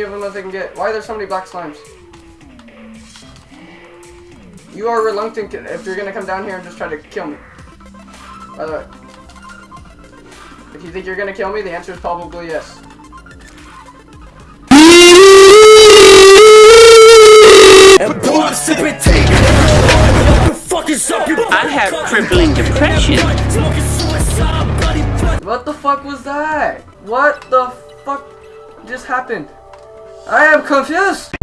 of them that they can get. Why are there so many black slimes? You are reluctant if you're gonna come down here and just try to kill me. By the way. If you think you're gonna kill me, the answer is probably yes. I have crippling depression. What the fuck was that? What the fuck just happened? I am confused!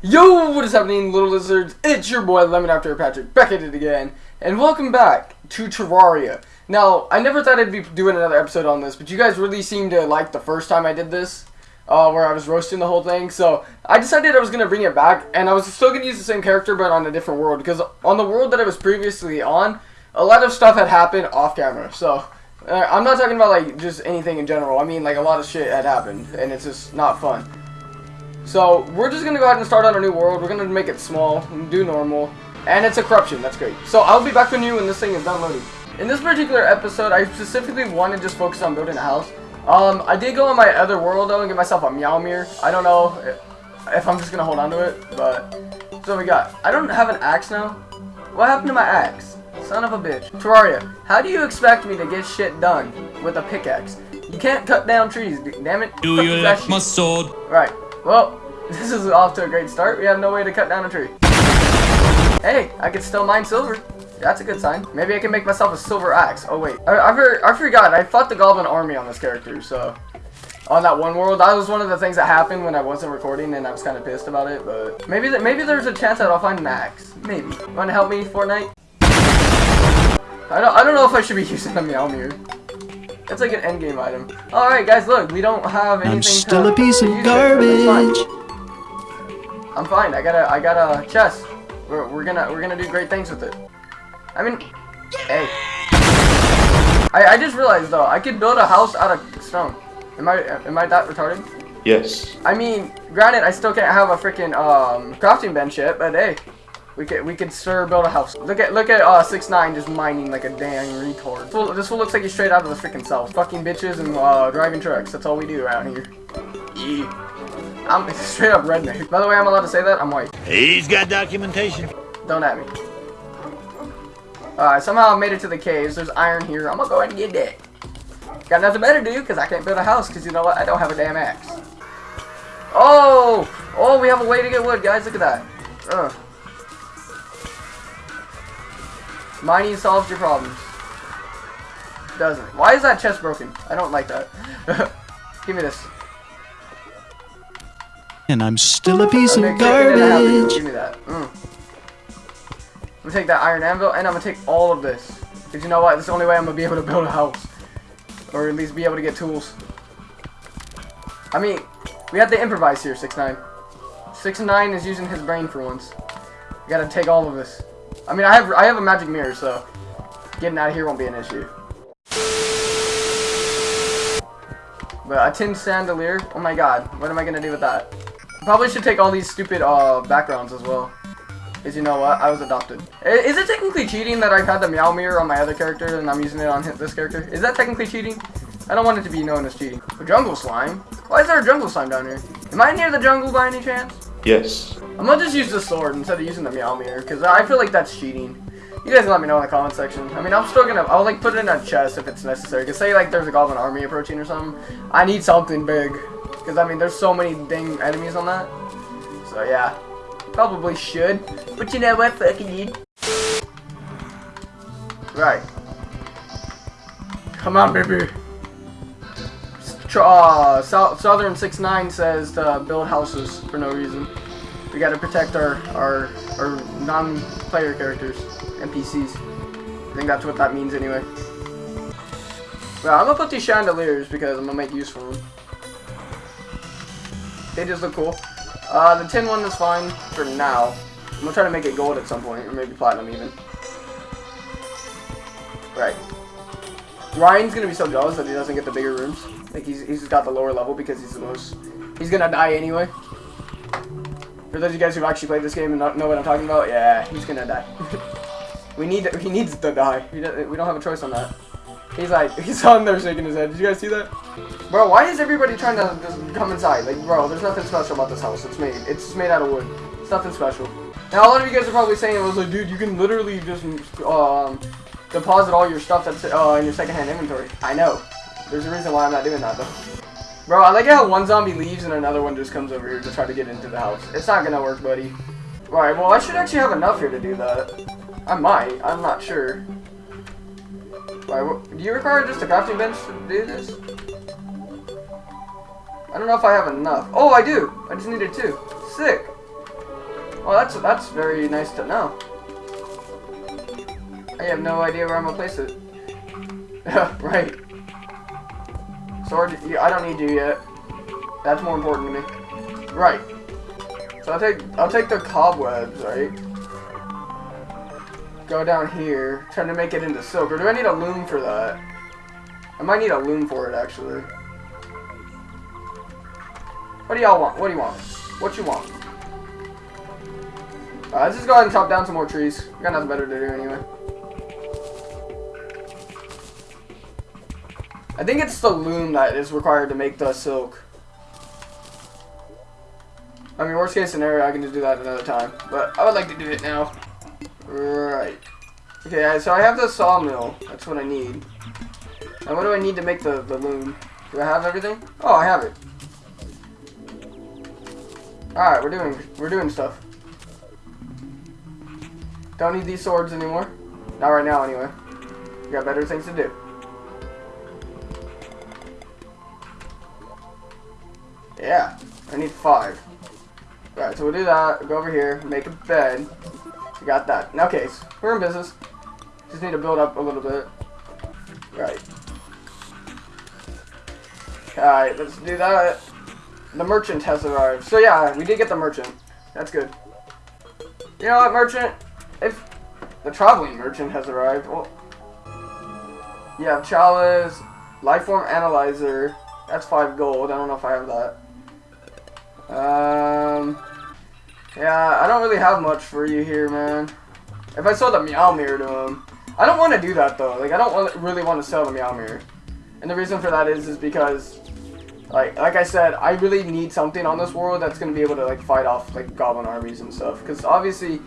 Yo, what is happening, little lizards? It's your boy Lemon After Patrick back at it again, and welcome back to Terraria. Now, I never thought I'd be doing another episode on this, but you guys really seemed to like the first time I did this, uh, where I was roasting the whole thing. So I decided I was gonna bring it back, and I was still gonna use the same character, but on a different world, because on the world that I was previously on, a lot of stuff had happened off camera. So I'm not talking about like just anything in general. I mean like a lot of shit had happened, and it's just not fun. So we're just gonna go ahead and start on a new world. We're gonna make it small and do normal. And it's a corruption, that's great. So I'll be back with you when this thing is done loading. In this particular episode, I specifically want to just focus on building a house. Um, I did go on my other world though and get myself a Meowmere. I don't know if, if I'm just gonna hold on to it, but so we got. I don't have an axe now. What happened to my axe? Son of a bitch. Terraria, how do you expect me to get shit done with a pickaxe? You can't cut down trees, damn it. Do you like my sword? Right. Well, this is off to a great start. We have no way to cut down a tree. Hey, I can still mine silver. That's a good sign. Maybe I can make myself a silver axe. Oh wait, I, I, I forgot. I fought the goblin army on this character, so on that one world. That was one of the things that happened when I wasn't recording, and I was kind of pissed about it. But maybe that maybe there's a chance that I'll find an axe. Maybe. Want to help me, Fortnite? I don't I don't know if I should be using the Meowmere. That's like an endgame item. All right, guys, look, we don't have anything. I'm still to, a piece of to use it, but it's fine. garbage. I'm fine. I got a I got a chest. We're, we're gonna we're gonna do great things with it. I mean, hey. I I just realized though I could build a house out of stone. Am I am I that retarded? Yes. I mean, granted, I still can't have a freaking um crafting bench yet, but hey, we could we could sure build a house. Look at look at uh six nine just mining like a damn retard. This fool, this fool looks like he's straight out of the freaking south. Fucking bitches and uh driving trucks. That's all we do around here. Yeah. I'm straight up redneck. By the way, I'm allowed to say that. I'm white. He's got documentation. Don't at me. Alright, somehow I made it to the caves. There's iron here. I'm gonna go ahead and get that. Got nothing better to do because I can't build a house because you know what? I don't have a damn axe. Oh! Oh, we have a way to get wood, guys. Look at that. Ugh. Mining solves your problems. Doesn't. Why is that chest broken? I don't like that. Give me this. And I'm still a piece of Okay, get- get it out of garbage. Give me that. Mm. I'm gonna take that iron anvil and I'm gonna take all of this. Cause you know what? It's the only way I'm gonna be able to build a house. Or at least be able to get tools. I mean, we have to improvise here, 6 9 6 9 is using his brain for once. You gotta take all of this. I mean, I have I have a magic mirror, so getting out of here won't be an issue. But a tin chandelier, oh my god, what am I gonna do with that? Probably should take all these stupid uh, backgrounds as well. Because you know what? I was adopted. Is it technically cheating that I've had the Meowmere on my other character and I'm using it on this character? Is that technically cheating? I don't want it to be known as cheating. A jungle slime? Why is there a jungle slime down here? Am I near the jungle by any chance? Yes. I'm gonna just use the sword instead of using the Meow Meowmere because I feel like that's cheating. You guys let me know in the comment section. I mean, I'm still gonna, I'll like put it in a chest if it's necessary. Cause say like there's a goblin army approaching or something. I need something big. Cause I mean, there's so many dang enemies on that. So yeah, probably should. But you know what, fucking you. Right. Come on, baby. Uh, Sou- Southern 69 says to build houses for no reason. We gotta protect our our our non-player characters, NPCs. I think that's what that means anyway. Well, I'm gonna put these chandeliers because I'm gonna make use of them. They just look cool. Uh, the tin one is fine for now. I'm gonna try to make it gold at some point, or maybe platinum even. Right. Ryan's gonna be so jealous that he doesn't get the bigger rooms. Like he's he's got the lower level because he's the most. He's gonna die anyway. For those of you guys who've actually played this game and know what I'm talking about, yeah, he's gonna die. we need he needs to die. We don't, we don't have a choice on that. He's like, he's on there shaking his head. Did you guys see that? Bro, why is everybody trying to just come inside? Like, bro, there's nothing special about this house. It's made. It's just made out of wood. It's nothing special. Now, a lot of you guys are probably saying, it was like, dude, you can literally just um, deposit all your stuff that's uh, in your secondhand inventory. I know. There's a reason why I'm not doing that, though. Bro, I like how one zombie leaves and another one just comes over here to try to get into the house. It's not gonna work, buddy. Alright, well, I should actually have enough here to do that. I might. I'm not sure. Alright, do you require just a crafting bench to do this? I don't know if I have enough. Oh, I do! I just needed two. Sick! Well, that's that's very nice to know. I have no idea where I'm gonna place it. right. Sword, I don't need you yet. That's more important to me. Right. So I'll take I'll take the cobwebs, right? Go down here, trying to make it into silk. Or do I need a loom for that? I might need a loom for it actually. What do y'all want? What do you want? What you want? Uh, let's just go ahead and chop down some more trees. We got nothing better to do anyway. I think it's the loom that is required to make the silk. I mean, worst case scenario, I can just do that another time. But I would like to do it now. Right. Okay, so I have the sawmill. That's what I need. And what do I need to make the, the loom? Do I have everything? Oh, I have it. Alright, we're doing we're doing stuff. Don't need these swords anymore. Not right now, anyway. We got better things to do. Need five. Alright, so we'll do that. Go over here, make a bed. We got that. Okay, so we're in business. Just need to build up a little bit. Right. Alright, let's do that. The merchant has arrived. So yeah, we did get the merchant. That's good. You know what, merchant? If the traveling merchant has arrived, well, you have chalice, lifeform analyzer. That's five gold. I don't know if I have that. Um, yeah, I don't really have much for you here, man. If I sold the Meowmere to him, I don't want to do that though. Like, I don't want, really want to sell the Meowmere, and the reason for that is, is because, like, like I said, I really need something on this world that's gonna be able to like fight off like goblin armies and stuff. Because obviously,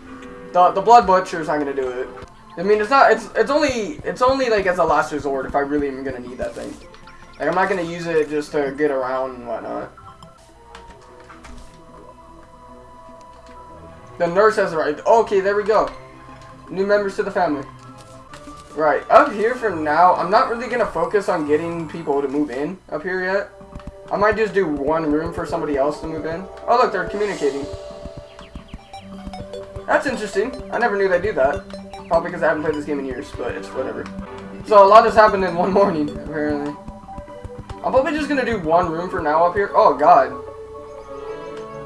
the the Blood Butcher's not gonna do it. I mean, it's not. It's it's only it's only like as a last resort if I really am gonna need that thing. Like, I'm not gonna use it just to get around and whatnot. The nurse has arrived. Okay, there we go. New members to the family. Right, up here for now, I'm not really going to focus on getting people to move in up here yet. I might just do one room for somebody else to move in. Oh look, they're communicating. That's interesting. I never knew they'd do that. Probably because I haven't played this game in years, but it's whatever. So a lot has happened in one morning, apparently. I'm probably just going to do one room for now up here. Oh god.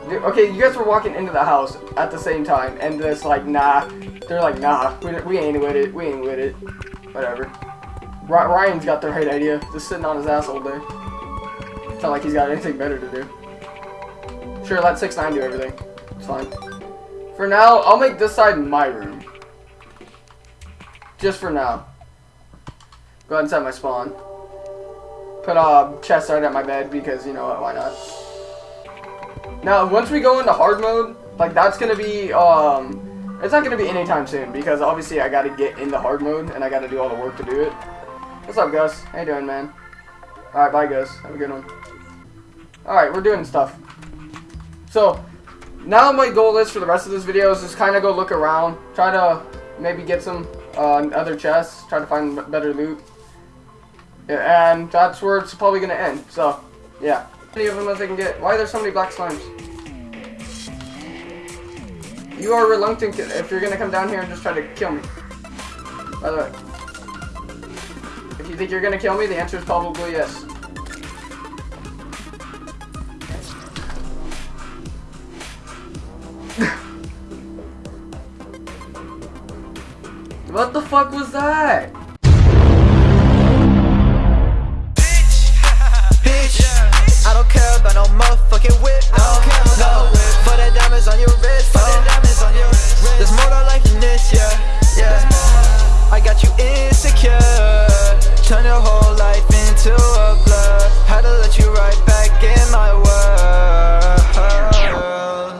Okay, you guys were walking into the house at the same time, and it's like, nah. They're like, nah, we, we ain't with it, we ain't with it. Whatever. Ryan's got the right idea, just sitting on his ass all day. It's not like he's got anything better to do. Sure, let 6 9 do everything. It's fine. For now, I'll make this side my room. Just for now. Go ahead and set my spawn. Put uh, a chest right at my bed because, you know what, why not? Now, once we go into hard mode, like, that's going to be, um, it's not going to be anytime soon, because obviously I got to get into hard mode, and I got to do all the work to do it. What's up, Gus? How you doing, man? Alright, bye, Gus. Have a good one. Alright, we're doing stuff. So, now my goal is for the rest of this video is just kind of go look around, try to maybe get some uh, other chests, try to find better loot. Yeah, and that's where it's probably going to end, so, yeah. Any of them as I can get. Why are there so many black slimes? You are reluctant if you're gonna come down here and just try to kill me. By the way. If you think you're gonna kill me, the answer is probably yes. what the fuck was that?